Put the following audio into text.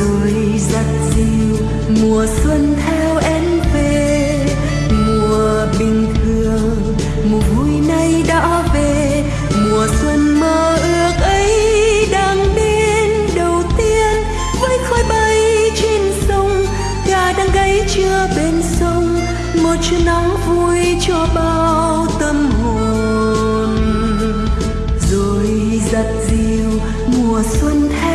rồi giặt dịu mùa xuân theo em về, mùa bình thường. Mùa vui nay đã về, mùa xuân mơ ước ấy đang đến. Đầu tiên, với khói bay trên sông, gà đang gáy chưa bên sông. Một chút nắng vui cho bao tâm hồn. Rồi giặt dịu mùa xuân theo